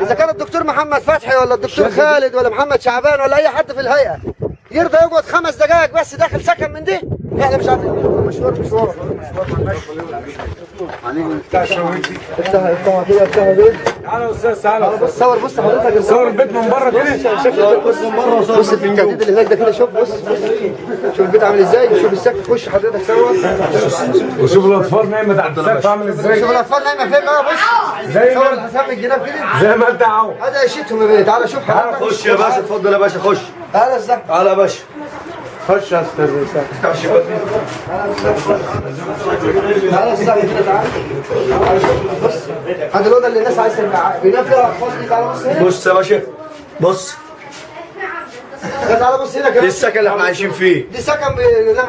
اذا كان الدكتور محمد فتحي ولا الدكتور خالد ولا محمد شعبان ولا اي حد في الهيئه يرضى يقعد خمس دقائق بس داخل سكن من دي إحنا مش عارفين مشوار مشوار افتح افتح كده افتح كده تعالى يا أستاذ تعالى بص صور بص حضرتك صور البيت من بره كده. بص من بره بص التهديد اللي هناك ده كده شوف بص. شوف البيت عامل إزاي شوف السقف خش حضرتك صور. وشوف الأطفال نايمة تحت السقف عامل إزاي. شوف الأطفال نايمة فين بقى بص. زي صور ما الحساب من الجناب كده. زي ما أنت عاوز هذا عيشتهم يا بيه تعالى شوف حضرتك. خش يا باشا اتفضل يا باشا خش. تعالى الزحمه تعالى يا باشا. خش يا أستاذ هذا الاوضه اللي الناس عايزه تبقى بينام فيها اطفال دي تعالى بص هنا بص يا باشا بص تعالى بص هنا دي السكن اللي إحنا عايشين فيه دي سكن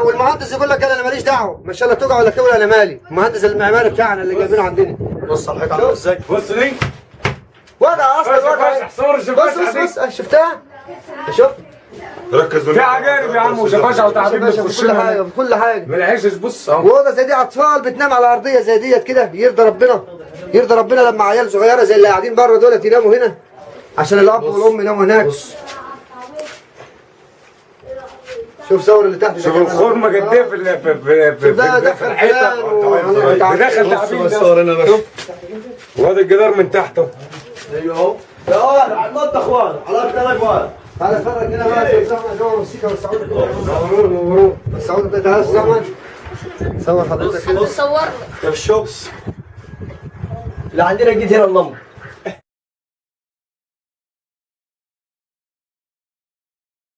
والمهندس يقول لك أنا ماليش دعوه ما شاء الله توجع ولا تولع أنا مالي المهندس المعماري بتاعنا اللي جايبينه عندنا بص على الحيطه عامله إزاي بص دي وضع أصلا وضع فسح صور بص الشفاش بص بص أه، شفتها شوف ركز في عجائب يا عم وشفاشه وتعبيب في كل حاجة في كل حاجة ما العيشش بص أهو. واوضه زي دي أطفال بتنام على أرضية زي ديت كده يرضى ربنا. يرضى ربنا لما عيال صغيرة زي اللي قاعدين بره دول يناموا هنا عشان الأب والأم يناموا هناك. شوف صور اللي تحت شوف. الخرمة قد إيه في ال- في في في, في, في دخل الحيطه بص تعبيب بص ده صور هنا باشا وهذا الجدار من تحته أيوه أهو. لا على النط أخوان. على ثلاث أخوان. تعالى اتفرج هنا جوه الموسيقى والسعود صوروه صوروه السعود تعالى زحمه صور حضرتك. صور. الشوب اللي عندنا جيت هنا اللمبه